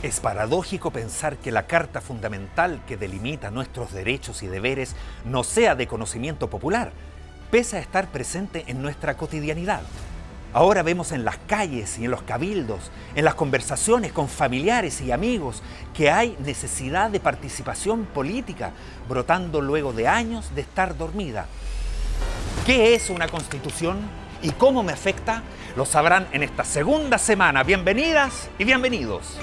Es paradójico pensar que la Carta Fundamental que delimita nuestros derechos y deberes no sea de conocimiento popular, pese a estar presente en nuestra cotidianidad. Ahora vemos en las calles y en los cabildos, en las conversaciones con familiares y amigos, que hay necesidad de participación política, brotando luego de años de estar dormida. ¿Qué es una constitución y cómo me afecta? Lo sabrán en esta segunda semana. Bienvenidas y bienvenidos.